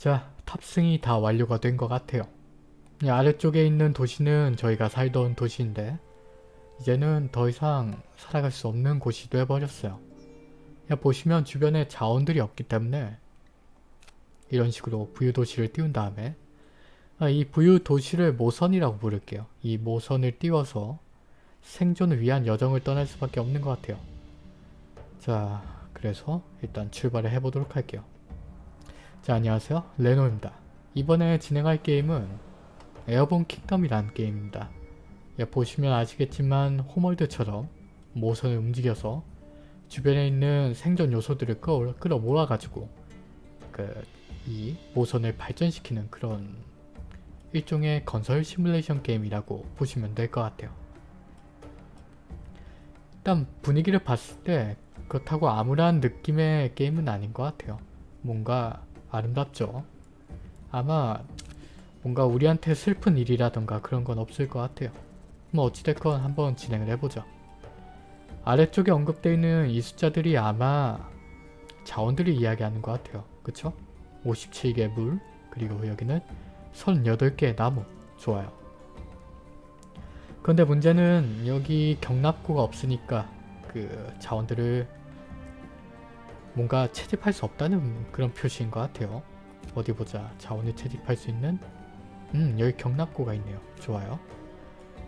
자, 탑승이 다 완료가 된 것 같아요. 이 아래쪽에 있는 도시는 저희가 살던 도시인데 이제는 더 이상 살아갈 수 없는 곳이 돼버렸어요. 야, 보시면 주변에 자원들이 없기 때문에 이런 식으로 부유도시를 띄운 다음에 아, 이 부유도시를 모선이라고 부를게요. 이 모선을 띄워서 생존을 위한 여정을 떠날 수밖에 없는 것 같아요. 자, 그래서 일단 출발을 해보도록 할게요. 자, 안녕하세요. 레노입니다. 이번에 진행할 게임은 에어본 킹덤이라는 게임입니다. 예, 보시면 아시겠지만 호멀드처럼 모선을 움직여서 주변에 있는 생존 요소들을 끌어, 끌어 모아 가지고 그 이 모선을 발전시키는 그런 일종의 건설 시뮬레이션 게임이라고 보시면 될 것 같아요. 일단 분위기를 봤을 때 그렇다고 암울한 느낌의 게임은 아닌 것 같아요. 뭔가 아름답죠. 아마 뭔가 우리한테 슬픈 일이라던가 그런 건 없을 것 같아요. 뭐 어찌됐건 한번 진행을 해보죠. 아래쪽에 언급되어 있는 이 숫자들이 아마 자원들을 이야기하는 것 같아요. 그쵸? 57개 물 그리고 여기는 38개의 나무 좋아요. 그런데 문제는 여기 경납고가 없으니까 그 자원들을 뭔가 채집할 수 없다는 그런 표시인 것 같아요. 어디 보자. 자원을 채집할 수 있는 음 여기 경납고가 있네요. 좋아요.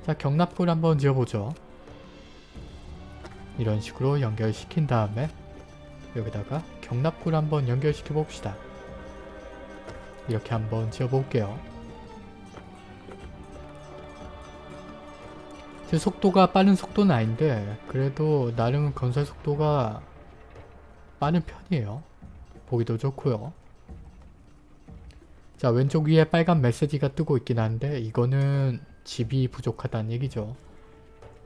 자 경납고를 한번 지어보죠. 이런 식으로 연결시킨 다음에 여기다가 경납구를 한번 연결시켜 봅시다. 이렇게 한번 지어볼게요. 제 속도가 빠른 속도는 아닌데 그래도 나름 건설 속도가 빠른 편이에요. 보기도 좋고요. 자 왼쪽 위에 빨간 메시지가 뜨고 있긴 한데 이거는 집이 부족하다는 얘기죠.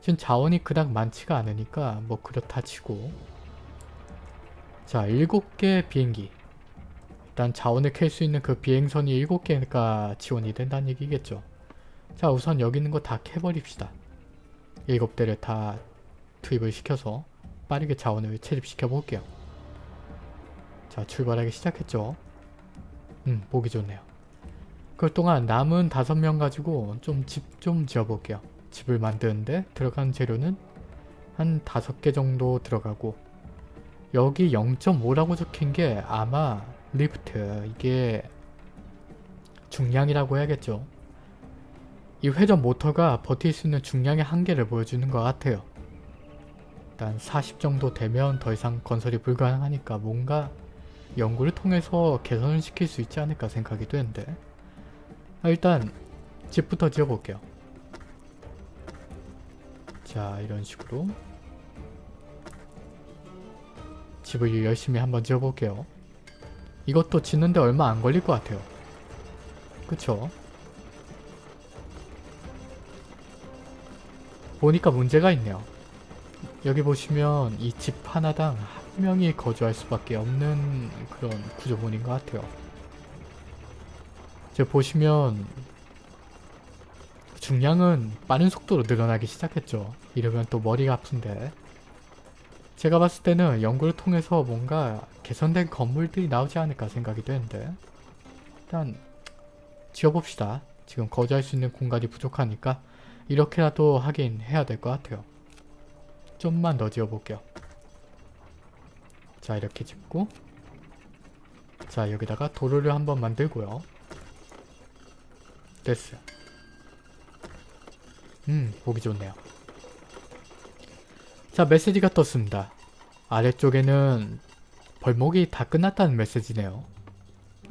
지금 자원이 그닥 많지가 않으니까 뭐 그렇다 치고 자 7개 비행기 일단 자원을 캘 수 있는 그 비행선이 7개가 지원이 된다는 얘기겠죠. 자 우선 여기 있는 거 다 캐버립시다. 7대를 다 투입을 시켜서 빠르게 자원을 채집시켜 볼게요. 자 출발하기 시작했죠. 음 보기 좋네요. 그동안 남은 5명 가지고 좀집좀 지어볼게요. 집을 만드는데 들어간 재료는 한 5개 정도 들어가고 여기 0.5라고 적힌 게 아마 리프트 이게 중량이라고 해야겠죠. 이 회전 모터가 버틸 수 있는 중량의 한계를 보여주는 것 같아요. 일단 40 정도 되면 더 이상 건설이 불가능하니까 뭔가 연구를 통해서 개선을 시킬 수 있지 않을까 생각이 되는데 아, 일단 집부터 지어볼게요. 자 이런 식으로 집을 열심히 한번 지어볼게요. 이것도 짓는데 얼마 안 걸릴 것 같아요. 그쵸? 보니까 문제가 있네요. 여기 보시면 이 집 하나당 한 명이 거주할 수밖에 없는 그런 구조본인 것 같아요. 이제 보시면 중량은 빠른 속도로 늘어나기 시작했죠. 이러면 또 머리가 아픈데 제가 봤을 때는 연구를 통해서 뭔가 개선된 건물들이 나오지 않을까 생각이 되는데 일단 지어봅시다. 지금 거주할 수 있는 공간이 부족하니까 이렇게라도 하긴 해야 될 것 같아요. 좀만 더 지어볼게요. 자 이렇게 짓고 자 여기다가 도로를 한번 만들고요. 됐어요. 음 보기 좋네요. 자 메시지가 떴습니다. 아래쪽에는 벌목이 다 끝났다는 메시지네요.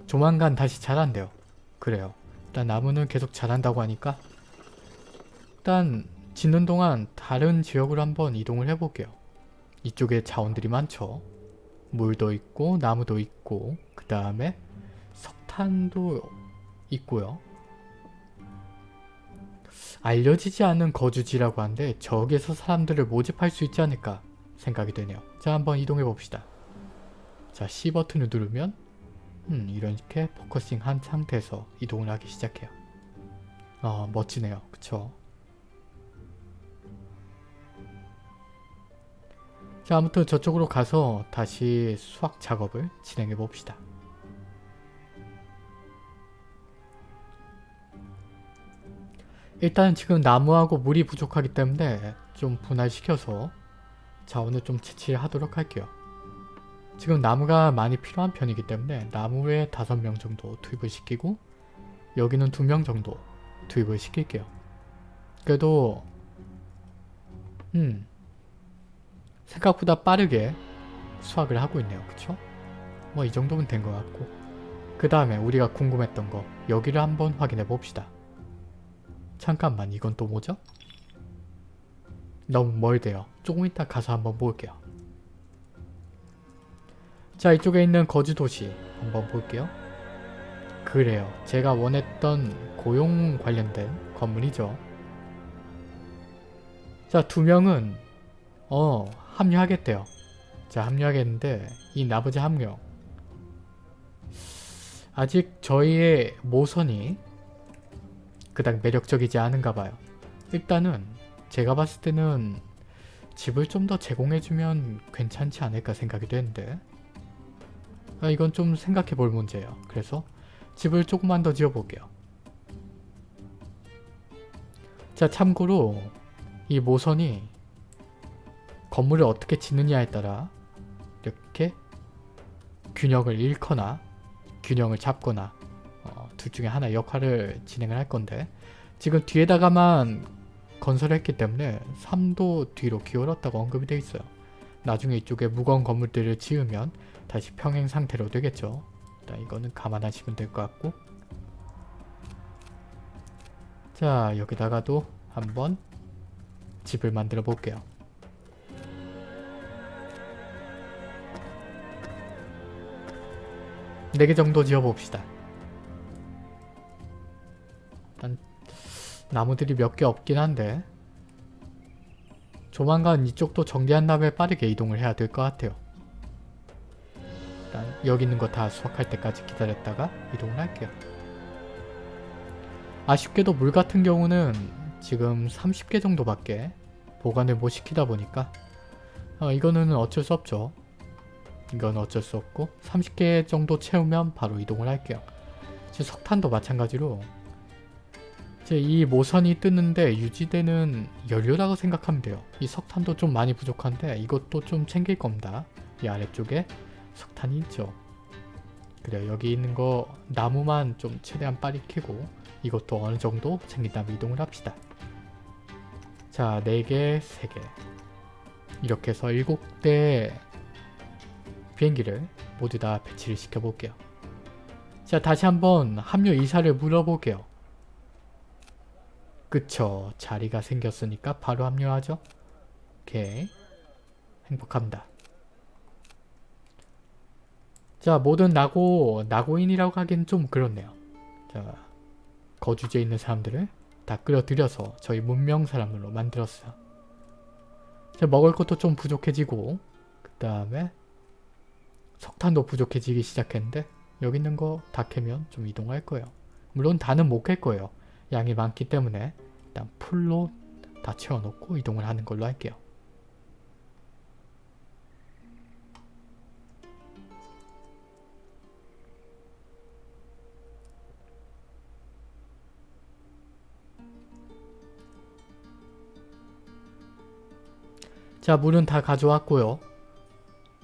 조만간 다시 자란대요. 그래요. 일단 나무는 계속 자란다고 하니까 일단 짓는 동안 다른 지역으로 한번 이동을 해볼게요. 이쪽에 자원들이 많죠. 물도 있고 나무도 있고 그 다음에 석탄도 있고요. 알려지지 않은 거주지라고 하는데 저기에서 사람들을 모집할 수 있지 않을까 생각이 되네요. 자 한번 이동해 봅시다. 자 C 버튼을 누르면 음, 이렇게 focusing 한 상태에서 이동을 하기 시작해요. 어 멋지네요. 그쵸? 자 아무튼 저쪽으로 가서 다시 수학 작업을 진행해 봅시다. 일단 지금 나무하고 물이 부족하기 때문에 좀 분할시켜서 자원을 좀 채취하도록 할게요. 지금 나무가 많이 필요한 편이기 때문에 나무에 5명 정도 투입을 시키고 여기는 2명 정도 투입을 시킬게요. 그래도 음 생각보다 빠르게 수확을 하고 있네요. 그쵸? 뭐 이 정도면 된 것 같고 그 다음에 우리가 궁금했던 거 여기를 한번 확인해 봅시다. 잠깐만 이건 또 뭐죠? 너무 멀대요. 조금 이따 가서 한번 볼게요. 자 이쪽에 있는 거주 도시 한번 볼게요. 그래요. 제가 원했던 고용 관련된 건물이죠. 자 두 명은 어 합류하겠대요. 자 합류하겠는데 이 나머지 한명 아직 저희의 모선이 그닥 매력적이지 않은가 봐요. 일단은 제가 봤을 때는 집을 좀 더 제공해주면 괜찮지 않을까 생각이 되는데 아, 이건 좀 생각해 볼 문제예요. 그래서 집을 조금만 더 지어볼게요. 자 참고로 이 모선이 건물을 어떻게 짓느냐에 따라 이렇게 균형을 잃거나 균형을 잡거나 어, 둘 중에 하나 역할을 진행을 할 건데 지금 뒤에다가만 건설했기 때문에 3도 뒤로 기울었다고 언급이 되어 있어요. 나중에 이쪽에 무거운 건물들을 지으면 다시 평행 상태로 되겠죠. 일단 이거는 감안하시면 될 것 같고 자 여기다가도 한번 집을 만들어 볼게요. 네개 정도 지어봅시다. 일단 나무들이 몇 개 없긴 한데 조만간 이쪽도 정리한 다음에 빠르게 이동을 해야 될 것 같아요. 일단 여기 있는 거 다 수확할 때까지 기다렸다가 이동을 할게요. 아쉽게도 물 같은 경우는 지금 30개 정도밖에 보관을 못 시키다 보니까 어, 이거는 어쩔 수 없죠. 이건 어쩔 수 없고 30개 정도 채우면 바로 이동을 할게요. 지금 석탄도 마찬가지로 이제 이 모선이 뜨는데 유지되는 연료라고 생각하면 돼요. 이 석탄도 좀 많이 부족한데 이것도 좀 챙길 겁니다. 이 아래쪽에 석탄이 있죠. 그래요. 여기 있는 거 나무만 좀 최대한 빨리 캐고 이것도 어느 정도 챙긴 다음에 이동을 합시다. 자, 4개, 3개 이렇게 해서 7대 비행기를 모두 다 배치를 시켜볼게요. 자, 다시 한번 합류 이사를 물어볼게요. 그쵸. 자리가 생겼으니까 바로 합류하죠. 오케이. 행복합니다. 자, 모든 나고, 나고인이라고 하기엔 좀 그렇네요. 자, 거주지에 있는 사람들을 다 끌어들여서 저희 문명 사람으로 만들었어요. 자, 먹을 것도 좀 부족해지고 그 다음에 석탄도 부족해지기 시작했는데 여기 있는 거 다 캐면 좀 이동할 거예요. 물론 다는 못 캘 거예요. 양이 많기 때문에 일단 풀로 다 채워놓고 이동을 하는 걸로 할게요. 자 물은 다 가져왔고요.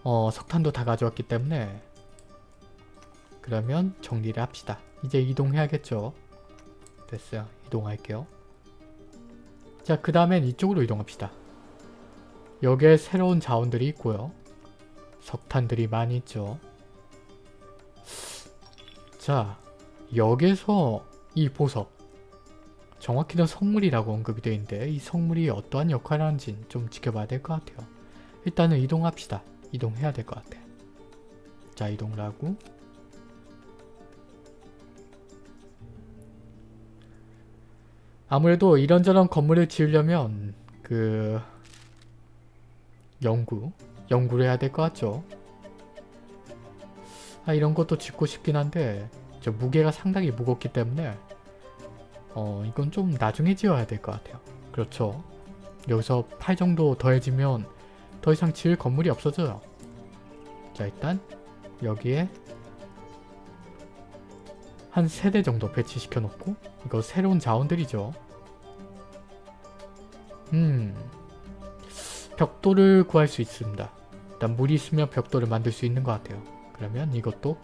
어 석탄도 다 가져왔기 때문에 그러면 정리를 합시다. 이제 이동해야겠죠. 됐어요. 이동할게요. 자, 그 다음엔 이쪽으로 이동합시다. 여기에 새로운 자원들이 있고요. 석탄들이 많이 있죠. 자, 여기서 이 보석 정확히는 성물이라고 언급이 되어 있는데 이 성물이 어떠한 역할을 하는지 좀 지켜봐야 될 것 같아요. 일단은 이동합시다. 이동해야 될 것 같아. 자, 이동을 하고 아무래도 이런저런 건물을 지으려면 그 연구, 연구를 해야 될 것 같죠. 아 이런 것도 짓고 싶긴 한데 저 무게가 상당히 무겁기 때문에 어 이건 좀 나중에 지어야 될 것 같아요. 그렇죠. 여기서 8 정도 더해지면 더 이상 지을 건물이 없어져요. 자 일단 여기에 한 3대 정도 배치시켜 놓고 이거 새로운 자원들이죠. 음... 벽돌을 구할 수 있습니다. 일단 물이 있으면 벽돌을 만들 수 있는 것 같아요. 그러면 이것도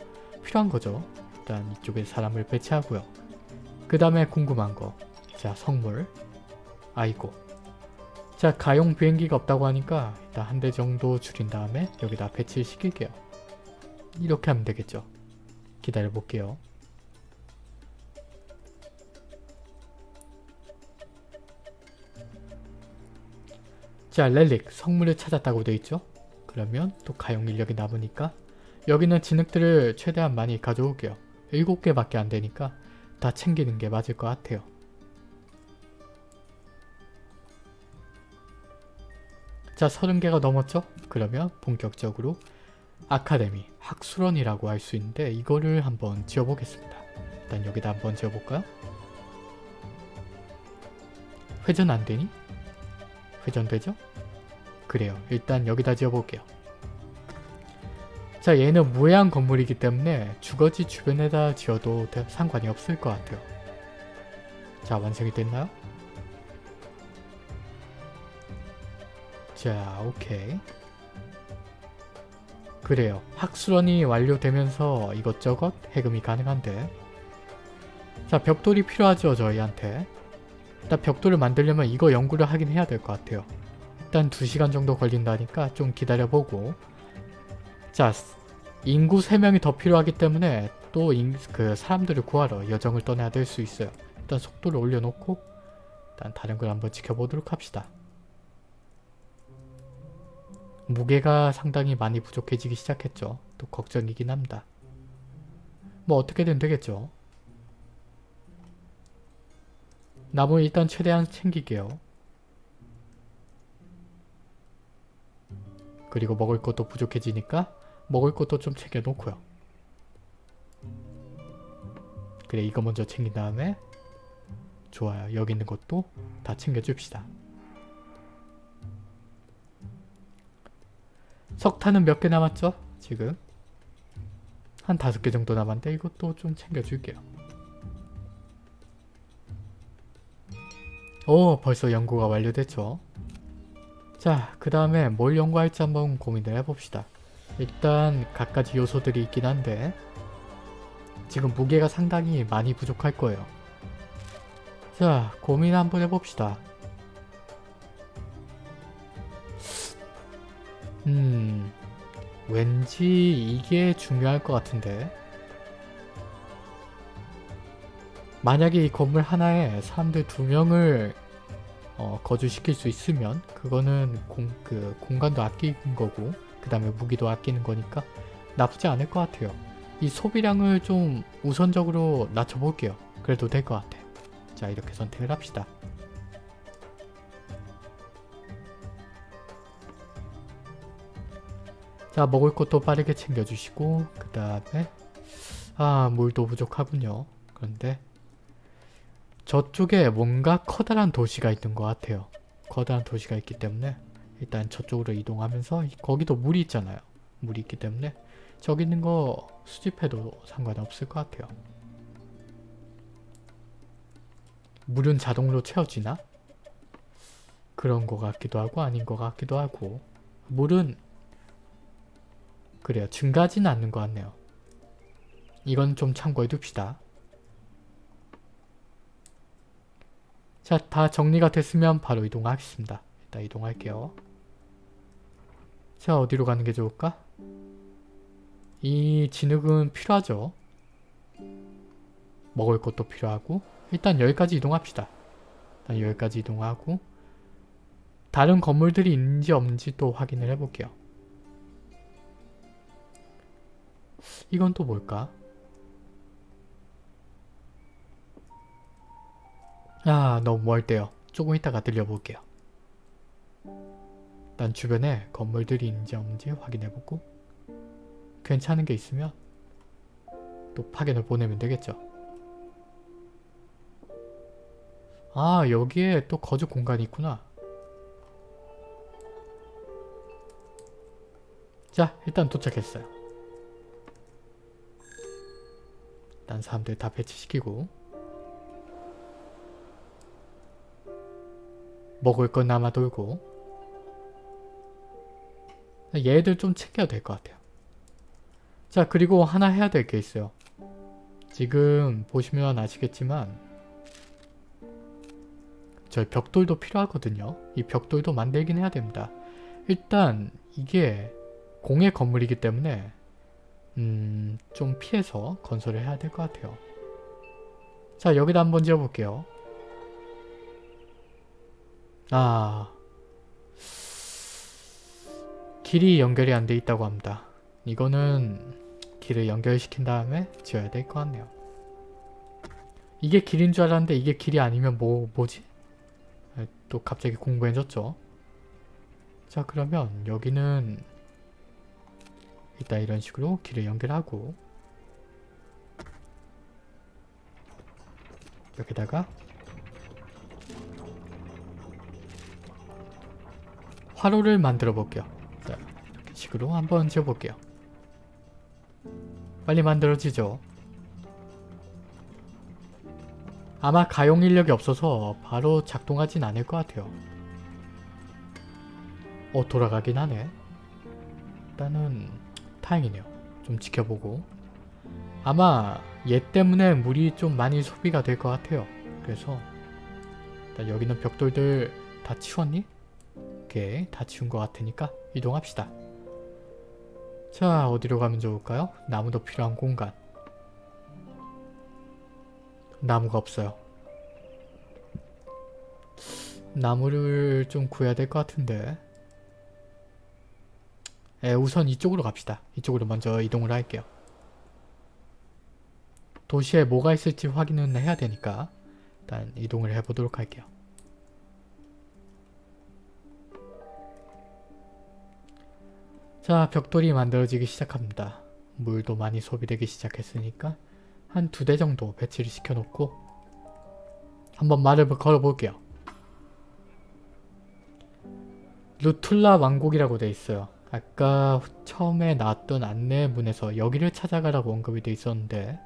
필요한 거죠. 일단 이쪽에 사람을 배치하고요. 그 다음에 궁금한 거. 자 성물. 아이고. 자 가용 비행기가 없다고 하니까 일단 한 대 정도 줄인 다음에 여기다 배치를 시킬게요. 이렇게 하면 되겠죠. 기다려 볼게요. 자 렐릭 성물을 찾았다고 되어있죠? 그러면 또 가용 인력이 남으니까 여기는 진흙들을 최대한 많이 가져올게요. 7개밖에 안 되니까 다 챙기는 게 맞을 것 같아요. 자 30개가 넘었죠? 그러면 본격적으로 아카데미, 학술원이라고 할 수 있는데 이거를 한번 지어보겠습니다. 일단 여기다 한번 지어볼까요? 회전 안되니? 회전되죠? 그래요. 일단 여기다 지어볼게요. 자 얘는 무해한 건물이기 때문에 주거지 주변에다 지어도 상관이 없을 것 같아요. 자 완성이 됐나요? 자 오케이 그래요. 학술원이 완료되면서 이것저것 해금이 가능한데 자 벽돌이 필요하죠 저희한테 일단 벽돌을 만들려면 이거 연구를 하긴 해야 될 것 같아요. 일단 2시간 정도 걸린다니까 좀 기다려보고 자 인구 3명이 더 필요하기 때문에 또 그 사람들을 구하러 여정을 떠나야 될 수 있어요. 일단 속도를 올려놓고 일단 다른 걸 한번 지켜보도록 합시다. 무게가 상당히 많이 부족해지기 시작했죠. 또 걱정이긴 합니다. 뭐 어떻게든 되겠죠. 나무 일단 최대한 챙기게요. 그리고 먹을 것도 부족해지니까 먹을 것도 좀 챙겨놓고요. 그래 이거 먼저 챙긴 다음에 좋아요. 여기 있는 것도 다 챙겨줍시다. 석탄은 몇 개 남았죠? 지금 한 다섯 개 정도 남았는데 이것도 좀 챙겨줄게요. 오 벌써 연구가 완료됐죠. 자 그 다음에 뭘 연구할지 한번 고민을 해봅시다. 일단 갖가지 요소들이 있긴 한데 지금 무게가 상당히 많이 부족할 거예요. 자 고민 한번 해봅시다. 음... 왠지 이게 중요할 것 같은데 만약에 이 건물 하나에 사람들 두 명을 어, 거주시킬 수 있으면 그거는 공, 그 공간도 아끼는 거고 그 다음에 무기도 아끼는 거니까 나쁘지 않을 것 같아요. 이 소비량을 좀 우선적으로 낮춰볼게요. 그래도 될 것 같아. 자 이렇게 선택을 합시다. 자 먹을 것도 빠르게 챙겨주시고 그 다음에 아 물도 부족하군요. 그런데 저쪽에 뭔가 커다란 도시가 있는 것 같아요. 커다란 도시가 있기 때문에 일단 저쪽으로 이동하면서 거기도 물이 있잖아요. 물이 있기 때문에 저기 있는 거 수집해도 상관없을 것 같아요. 물은 자동으로 채워지나? 그런 것 같기도 하고 아닌 것 같기도 하고 물은 그래요. 증가하지는 않는 것 같네요. 이건 좀 참고해 둡시다. 자, 다 정리가 됐으면 바로 이동하겠습니다. 일단 이동할게요. 자, 어디로 가는 게 좋을까? 이 진흙은 필요하죠. 먹을 것도 필요하고 일단 여기까지 이동합시다. 일단 여기까지 이동하고 다른 건물들이 있는지 없는지 또 확인을 해볼게요. 이건 또 뭘까? 아 너무 멀대요. 조금 이따가 들려볼게요. 일단 주변에 건물들이 있는지 없는지 확인해보고 괜찮은 게 있으면 또 파견을 보내면 되겠죠. 아 여기에 또 거주 공간이 있구나. 자 일단 도착했어요. 딴 사람들 다 배치시키고 먹을 건 남아 돌고 얘들 좀 챙겨야 될 것 같아요. 자 그리고 하나 해야 될 게 있어요. 지금 보시면 아시겠지만 저희 벽돌도 필요하거든요. 이 벽돌도 만들긴 해야 됩니다. 일단 이게 공의 건물이기 때문에 음, 좀 피해서 건설을 해야 될 것 같아요. 자 여기다 한번 지어볼게요. 아 길이 연결이 안 돼 있다고 합니다. 이거는 길을 연결시킨 다음에 지어야 될 것 같네요. 이게 길인 줄 알았는데 이게 길이 아니면 뭐, 뭐지? 아, 또 갑자기 공부해졌죠. 자 그러면 여기는 일단 이런 식으로 길을 연결하고 여기다가 화로를 만들어 볼게요. 자, 이렇게 식으로 한번 지어 볼게요. 빨리 만들어지죠. 아마 가용 인력이 없어서 바로 작동하진 않을 것 같아요. 어 돌아가긴 하네. 일단은 다행이네요. 좀 지켜보고 아마 얘 때문에 물이 좀 많이 소비가 될 것 같아요. 그래서 일단 여기는 벽돌들 다 치웠니? 오케이 다 치운 것 같으니까 이동합시다. 자 어디로 가면 좋을까요? 나무도 필요한 공간 나무가 없어요. 나무를 좀 구해야 될 것 같은데 에, 우선 이쪽으로 갑시다. 이쪽으로 먼저 이동을 할게요. 도시에 뭐가 있을지 확인은 해야 되니까 일단 이동을 해보도록 할게요. 자 벽돌이 만들어지기 시작합니다. 물도 많이 소비되기 시작했으니까 한 두 대 정도 배치를 시켜놓고 한번 말을 걸어볼게요. 루툴라 왕국이라고 돼 있어요. 아까 처음에 나왔던 안내문에서 여기를 찾아가라고 언급이 돼 있었는데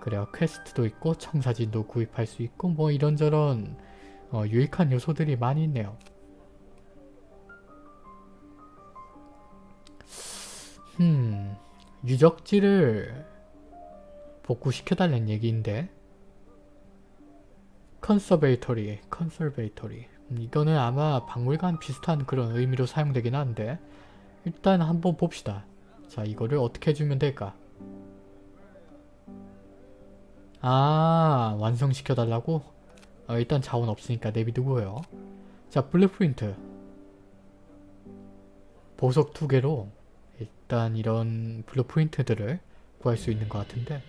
그래요. 퀘스트도 있고 청사진도 구입할 수 있고 뭐 이런저런 어, 유익한 요소들이 많이 있네요. 음... 유적지를 복구시켜달라는 얘기인데 conservatory, conservatory 음, 이거는 아마 박물관 비슷한 그런 의미로 사용되긴 하는데 일단 한번 봅시다. 자 이거를 어떻게 해주면 될까? 아 완성시켜달라고? 어, 일단 자원 없으니까 내비두고요. 자 blueprint 보석 두 개로 일단 이런 blueprint들을 구할 수 있는 것 같은데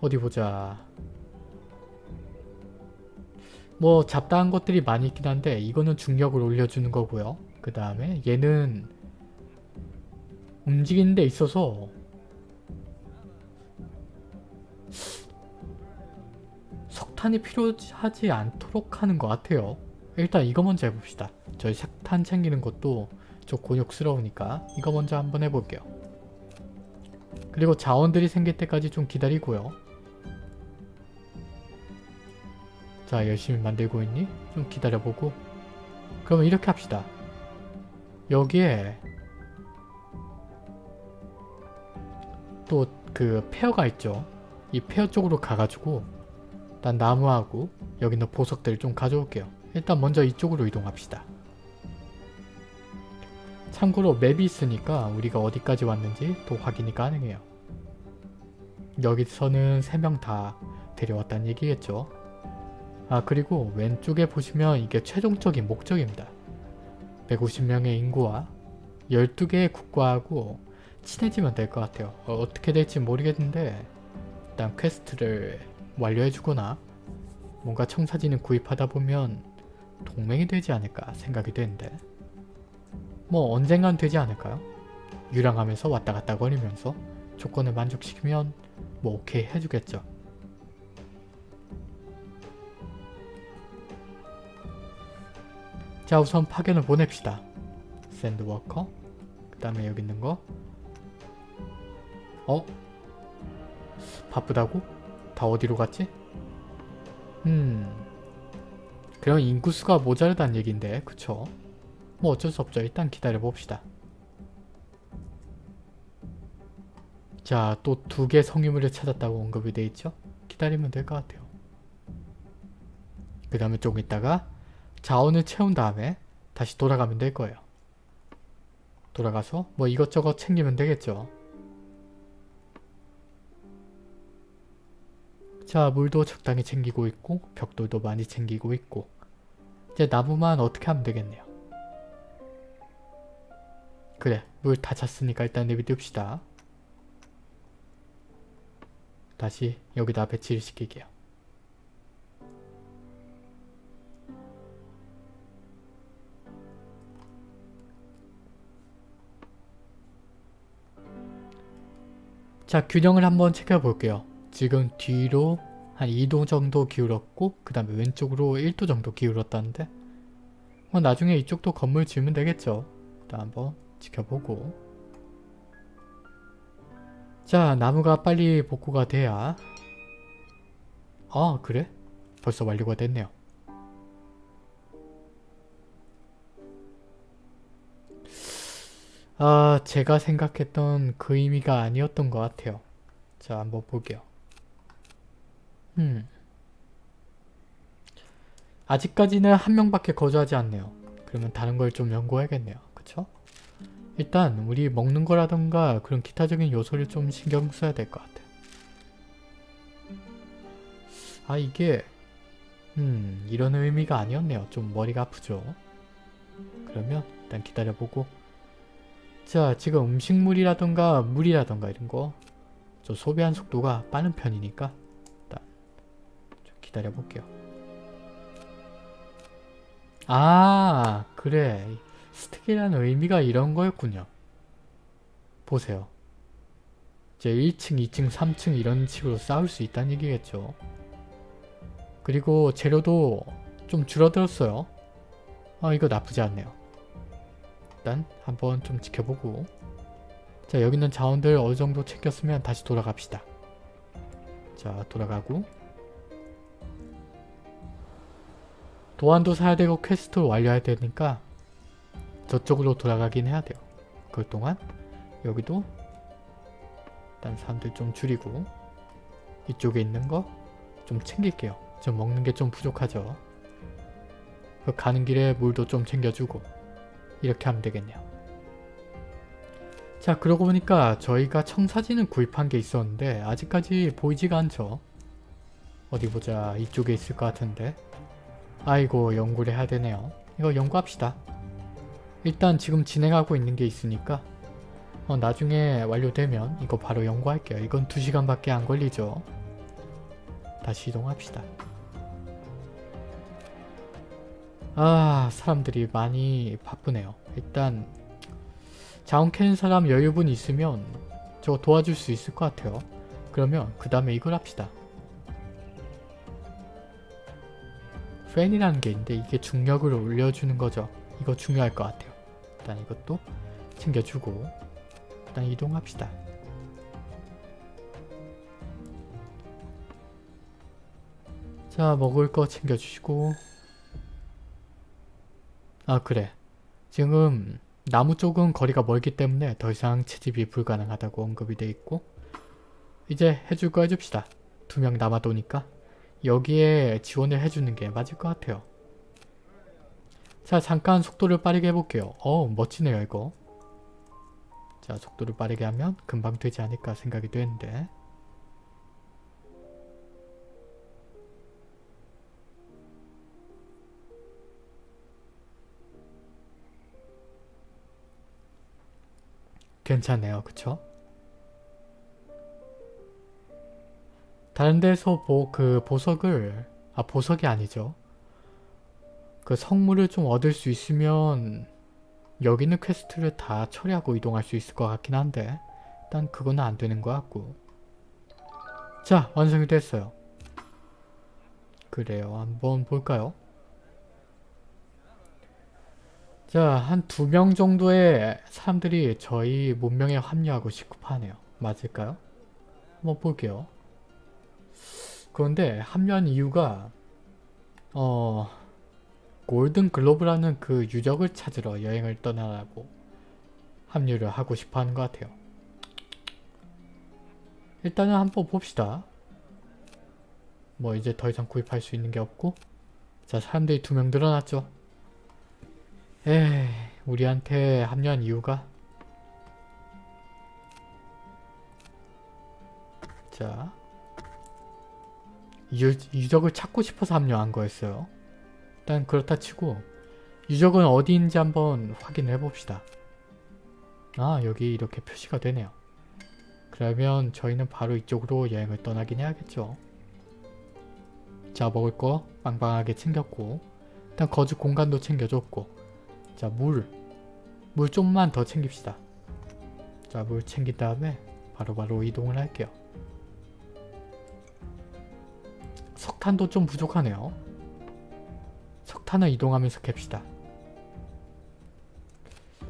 어디 보자 뭐 잡다한 것들이 많이 있긴 한데 이거는 중력을 올려주는 거고요 그 다음에 얘는 움직이는 데 있어서 석탄이 필요하지 않도록 하는 것 같아요 일단 이거 먼저 해봅시다 저희 석탄 챙기는 것도 좀 곤욕스러우니까 이거 먼저 한번 해볼게요. 그리고 자원들이 생길 때까지 좀 기다리고요. 자 열심히 만들고 있니? 좀 기다려보고 그러면 이렇게 합시다. 여기에 또 그 페어가 있죠. 이 페어 쪽으로 가가지고 일단 나무하고 여기 있는 보석들을 좀 가져올게요. 일단 먼저 이쪽으로 이동합시다. 참고로 맵이 있으니까 우리가 어디까지 왔는지 또 확인이 가능해요. 여기서는 3명 다 데려왔다는 얘기겠죠. 아 그리고 왼쪽에 보시면 이게 최종적인 목적입니다. 150명의 인구와 12개의 국가하고 친해지면 될 것 같아요. 어떻게 될지 모르겠는데 일단 퀘스트를 완료해주거나 뭔가 청사진을 구입하다 보면 동맹이 되지 않을까 생각이 되는데 뭐 언젠간 되지 않을까요? 유랑하면서 왔다 갔다 거리면서 조건을 만족시키면 뭐 오케이 해주겠죠. 자 우선 파견을 보냅시다. 샌드워커 그 다음에 여기 있는 거 어? 바쁘다고? 다 어디로 갔지? 음 그럼 인구수가 모자르다는 얘긴데 그쵸? 뭐 어쩔 수 없죠. 일단 기다려봅시다. 자, 또 두 개 성유물을 찾았다고 언급이 돼 있죠? 기다리면 될 것 같아요. 그 다음에 조금 있다가 자원을 채운 다음에 다시 돌아가면 될 거예요. 돌아가서 뭐 이것저것 챙기면 되겠죠. 자, 물도 적당히 챙기고 있고 벽돌도 많이 챙기고 있고 이제 나무만 어떻게 하면 되겠네요. 그래, 물 다 찼으니까 일단 내비둡시다. 다시 여기다 배치를 시킬게요. 자 균형을 한번 체크해볼게요. 지금 뒤로 한 2도 정도 기울었고 그 다음에 왼쪽으로 1도 정도 기울었다는데 뭐 나중에 이쪽도 건물 지으면 되겠죠. 일단 한번 지켜보고 자 나무가 빨리 복구가 돼야 아 그래? 벌써 완료가 됐네요. 아 제가 생각했던 그 의미가 아니었던 것 같아요. 자 한번 볼게요. 음 아직까지는 한 명밖에 거주하지 않네요. 그러면 다른 걸 좀 연구해야겠네요. 그쵸? 일단 우리 먹는 거라던가 그런 기타적인 요소를 좀 신경 써야 될 것 같아요. 아 이게 음 이런 의미가 아니었네요. 좀 머리가 아프죠. 그러면 일단 기다려보고 자 지금 음식물이라던가 물이라던가 이런 거 저 소비한 속도가 빠른 편이니까 일단 좀 기다려 볼게요. 아 그래 스택이라는 의미가 이런 거였군요. 보세요. 이제 1층, 2층, 3층 이런 식으로 쌓을 수 있다는 얘기겠죠. 그리고 재료도 좀 줄어들었어요. 아 이거 나쁘지 않네요. 일단 한번 좀 지켜보고 자 여기 있는 자원들 어느 정도 챙겼으면 다시 돌아갑시다. 자 돌아가고 도안도 사야 되고 퀘스트를 완료해야 되니까 저쪽으로 돌아가긴 해야 돼요. 그 동안 여기도 일단 사람들 좀 줄이고 이쪽에 있는 거 좀 챙길게요. 좀 먹는 게 좀 부족하죠. 그 가는 길에 물도 좀 챙겨주고 이렇게 하면 되겠네요. 자 그러고 보니까 저희가 청사진을 구입한 게 있었는데 아직까지 보이지가 않죠. 어디 보자 이쪽에 있을 것 같은데 아이고 연구를 해야 되네요. 이거 연구합시다. 일단 지금 진행하고 있는 게 있으니까 어, 나중에 완료되면 이거 바로 연구할게요. 이건 2시간밖에 안 걸리죠. 다시 이동합시다. 아 사람들이 많이 바쁘네요. 일단 자원 캐는 사람 여유분 있으면 저거 도와줄 수 있을 것 같아요. 그러면 그 다음에 이걸 합시다. 팬이라는 게 있는데 이게 중력을 올려주는 거죠. 이거 중요할 것 같아요. 일단 이것도 챙겨주고 일단 이동합시다. 자 먹을 거 챙겨주시고 아 그래 지금 나무 쪽은 거리가 멀기 때문에 더 이상 채집이 불가능하다고 언급이 돼 있고 이제 해줄 거 해줍시다. 두 명 남아도니까 여기에 지원을 해주는 게 맞을 것 같아요. 자 잠깐 속도를 빠르게 해볼게요. 어 멋지네요 이거. 자 속도를 빠르게 하면 금방 되지 않을까 생각이 되는데 괜찮네요. 그쵸? 다른 데서 보, 그 보석을 아 보석이 아니죠. 그 성물을 좀 얻을 수 있으면 여기 있는 퀘스트를 다 처리하고 이동할 수 있을 것 같긴 한데 일단 그거는 안 되는 것 같고 자 완성이 됐어요. 그래요. 한번 볼까요? 자, 한 두 명 정도의 사람들이 저희 문명에 합류하고 싶어 하네요. 맞을까요? 한번 볼게요. 그런데 합류한 이유가 어... 골든 글로브라는 그 유적을 찾으러 여행을 떠나라고 합류를 하고 싶어 하는 것 같아요. 일단은 한번 봅시다. 뭐 이제 더 이상 구입할 수 있는 게 없고 자 사람들이 두 명 늘어났죠. 에이 우리한테 합류한 이유가 자 유, 유적을 찾고 싶어서 합류한 거였어요. 일단 그렇다 치고 유적은 어디인지 한번 확인해 봅시다. 아 여기 이렇게 표시가 되네요. 그러면 저희는 바로 이쪽으로 여행을 떠나긴 해야겠죠. 자 먹을 거 빵빵하게 챙겼고 일단 거주 공간도 챙겨줬고 자 물. 물 좀만 더 챙깁시다. 자 물 챙긴 다음에 바로 바로 이동을 할게요. 석탄도 좀 부족하네요. 석탄을 이동하면서 캡시다.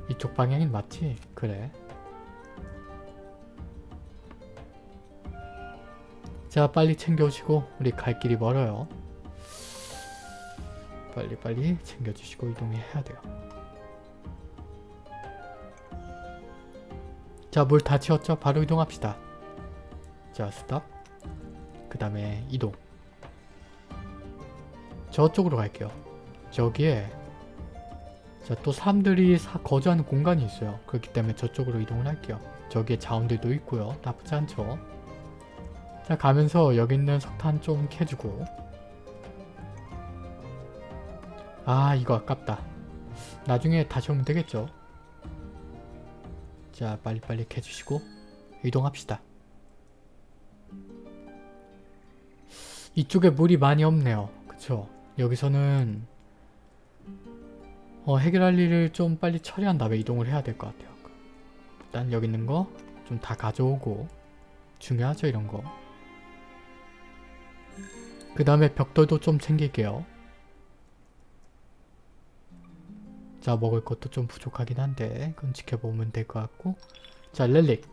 이쪽 방향인 맞지? 그래. 자 빨리 챙겨오시고 우리 갈 길이 멀어요. 빨리빨리 챙겨주시고 이동해야 돼요. 자 물 다 채웠죠? 바로 이동합시다. 자 스탑. 그 다음에 이동. 저쪽으로 갈게요. 저기에 자 또 사람들이 사, 거주하는 공간이 있어요. 그렇기 때문에 저쪽으로 이동을 할게요. 저기에 자원들도 있고요. 나쁘지 않죠. 자 가면서 여기 있는 석탄 좀 캐주고 아 이거 아깝다. 나중에 다시 오면 되겠죠. 자 빨리빨리 캐주시고 이동합시다. 이쪽에 물이 많이 없네요. 그쵸? 여기서는 어, 해결할 일을 좀 빨리 처리한 다음에 이동을 해야 될 것 같아요. 일단 여기 있는 거 좀 다 가져오고 중요하죠 이런 거. 그 다음에 벽돌도 좀 챙길게요. 자 먹을 것도 좀 부족하긴 한데 그건 지켜보면 될 것 같고. 자 렐릭.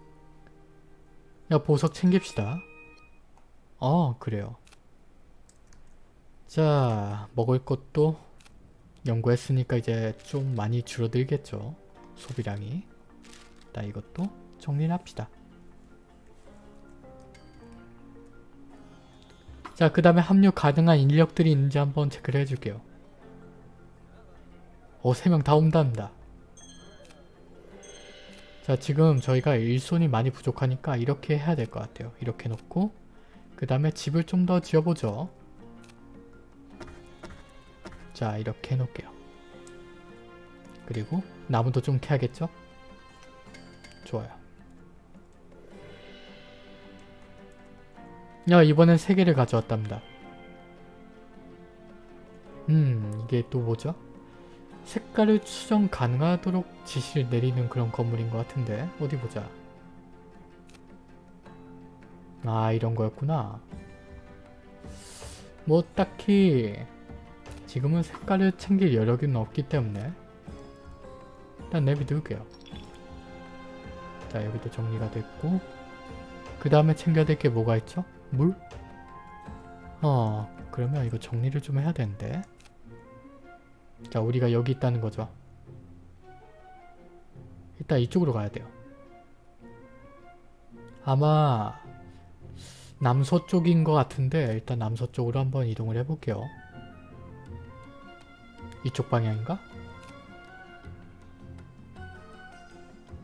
야 보석 챙깁시다. 어 그래요. 자 먹을 것도 연구했으니까 이제 좀 많이 줄어들겠죠 소비량이. 일단 이것도 정리를 합시다. 자 그 다음에 합류 가능한 인력들이 있는지 한번 체크를 해줄게요 어 3명 다 온답니다 자 지금 저희가 일손이 많이 부족하니까 이렇게 해야 될 것 같아요 이렇게 놓고 그 다음에 집을 좀 더 지어보죠 자 이렇게 해놓을게요. 그리고 나무도 좀 캐야겠죠? 좋아요. 야 이번엔 3개를 가져왔답니다. 음 이게 또 뭐죠? 색깔을 추정 가능하도록 지시를 내리는 그런 건물인 것 같은데 어디 보자. 아 이런 거였구나. 뭐 딱히 지금은 색깔을 챙길 여력은 없기 때문에 일단 내비둘게요. 자 여기도 정리가 됐고 그 다음에 챙겨야 될 게 뭐가 있죠? 물? 어 그러면 이거 정리를 좀 해야 되는데 자 우리가 여기 있다는 거죠. 일단 이쪽으로 가야 돼요. 아마 남서쪽인 것 같은데 일단 남서쪽으로 한번 이동을 해볼게요. 이쪽 방향인가?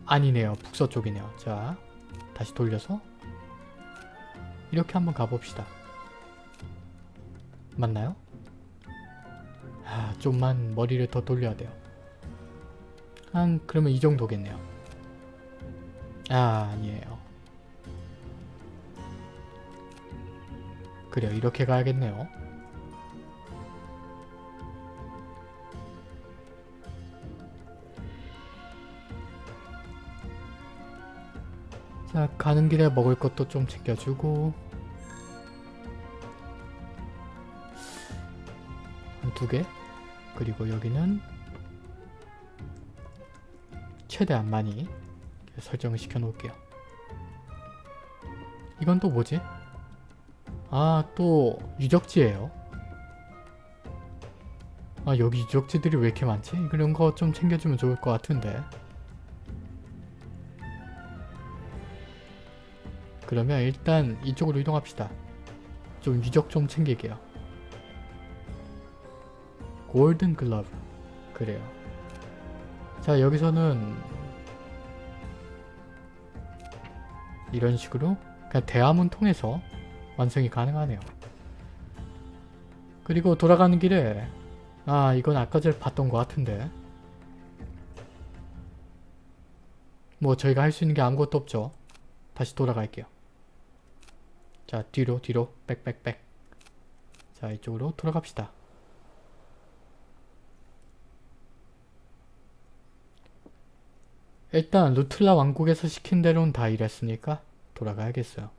아니네요. 북서쪽이네요. 자, 다시 돌려서 이렇게 한번 가봅시다. 맞나요? 아, 좀만 머리를 더 돌려야 돼요. 한 그러면 이 정도겠네요. 아, 아니에요. 그래요. 이렇게 가야겠네요. 자 가는 길에 먹을 것도 좀 챙겨주고 두 개. 그리고 여기는 최대한 많이 설정을 시켜 놓을게요. 이건 또 뭐지? 아 또 유적지예요. 아 여기 유적지들이 왜 이렇게 많지? 그런 거 좀 챙겨주면 좋을 것 같은데. 그러면 일단 이쪽으로 이동합시다. 좀 유적 좀 챙길게요 골든 글러브. 그래요. 자 여기서는 이런 식으로 그냥 대화문 통해서 완성이 가능하네요. 그리고 돌아가는 길에 아 이건 아까 전에 봤던 것 같은데. 뭐 저희가 할 수 있는 게 아무것도 없죠. 다시 돌아갈게요. 자 뒤로 뒤로. 빽빽빽 자 이쪽으로 돌아갑시다 일단 루틀라 왕국에서 시킨 대로는 다 이랬으니까 돌아가야겠어요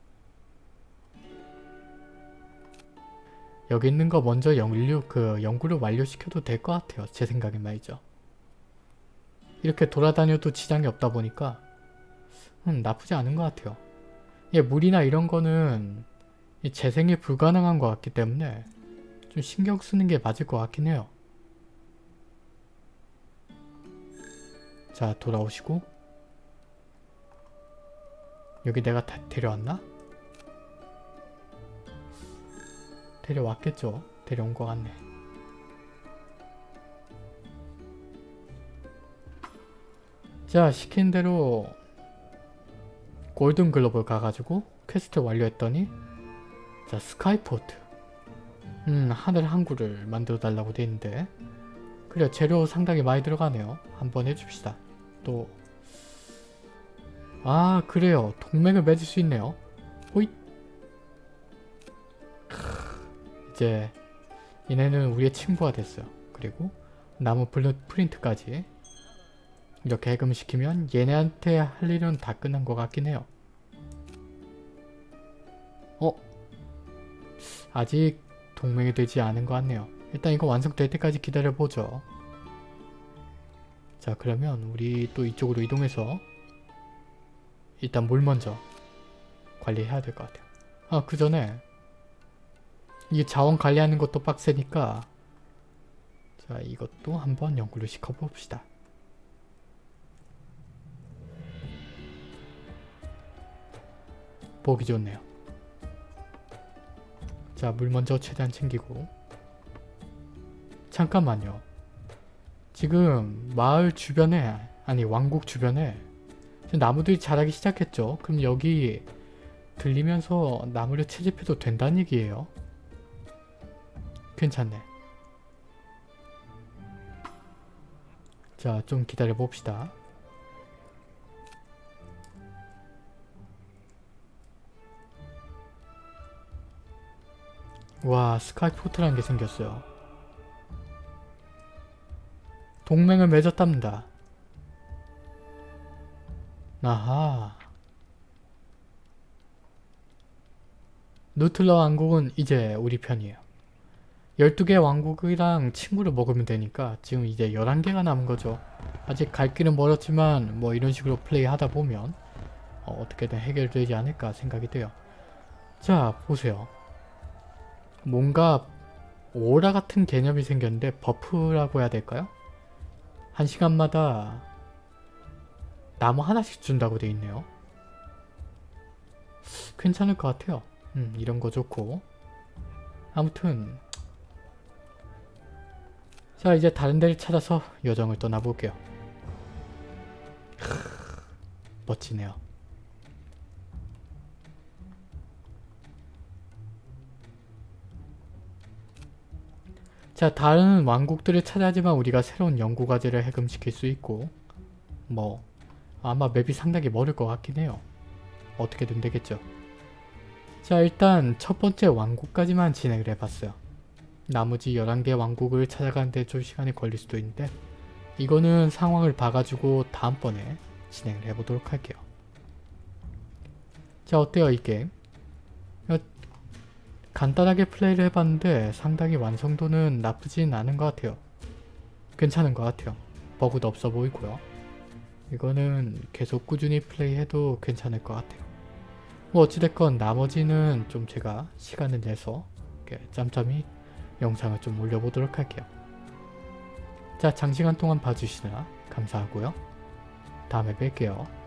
여기 있는 거 먼저 연료, 그 연구를 완료시켜도 될 것 같아요. 제 생각엔 말이죠. 이렇게 돌아다녀도 지장이 없다 보니까 음, 나쁘지 않은 것 같아요. 예, 물이나 이런 거는 재생이 불가능한 것 같기 때문에 좀 신경 쓰는 게 맞을 것 같긴 해요. 자, 돌아오시고 여기 내가 다 데려왔나? 데려왔겠죠. 데려온 것 같네. 자 시킨 대로 골든 글로벌 가가지고 퀘스트 완료했더니 자 Skyport 음 하늘 항구를 만들어 달라고 돼 있는데 그래 재료 상당히 많이 들어가네요. 한번 해줍시다. 또 아 그래요. 동맹을 맺을 수 있네요. 호잇 이제 얘네는 우리의 친구가 됐어요. 그리고 나무 blueprint까지 이렇게 해금시키면 얘네한테 할 일은 다 끝난 것 같긴 해요. 어? 아직 동맹이 되지 않은 것 같네요. 일단 이거 완성될 때까지 기다려보죠. 자 그러면 우리 또 이쪽으로 이동해서 일단 물 먼저 관리해야 될 것 같아요. 아 그 전에 이 자원 관리하는 것도 빡세니까 자 이것도 한번 연구를 시켜봅시다. 보기 좋네요. 자 물 먼저 최대한 챙기고 잠깐만요. 지금 마을 주변에 아니 왕국 주변에 나무들이 자라기 시작했죠. 그럼 여기 들리면서 나무를 채집해도 된다는 얘기예요. 괜찮네. 자, 좀 기다려 봅시다. 와, 스카이 포트라는 게 생겼어요. 동맹을 맺었답니다. 아하. 누틀러 왕국은 이제 우리 편이에요. 12개 왕국이랑 친구를 먹으면 되니까 지금 이제 11개가 남은 거죠. 아직 갈 길은 멀었지만 뭐 이런 식으로 플레이 하다 보면 어떻게든 해결되지 않을까 생각이 돼요. 자 보세요. 뭔가 오라 같은 개념이 생겼는데 buff라고 해야 될까요? 한 시간마다 나무 하나씩 준다고 돼 있네요. 괜찮을 것 같아요. 음, 이런 거 좋고 아무튼 자 이제 다른 데를 찾아서 여정을 떠나볼게요. 멋지네요. 자 다른 왕국들을 찾아야지만 우리가 새로운 연구과제를 해금시킬 수 있고 뭐 아마 맵이 상당히 멀을 것 같긴 해요. 어떻게든 되겠죠. 자 일단 첫 번째 왕국까지만 진행을 해봤어요. 나머지 11개 왕국을 찾아가는데 좀 시간이 걸릴 수도 있는데 이거는 상황을 봐가지고 다음번에 진행을 해보도록 할게요. 자 어때요 이 게임? 어, 간단하게 플레이를 해봤는데 상당히 완성도는 나쁘진 않은 것 같아요. 괜찮은 것 같아요. 버그도 없어 보이고요. 이거는 계속 꾸준히 플레이해도 괜찮을 것 같아요. 뭐 어찌됐건 나머지는 좀 제가 시간을 내서 짬짬이 영상을 좀 올려보도록 할게요. 자 장시간 동안 봐주시느라 감사하고요. 다음에 뵐게요.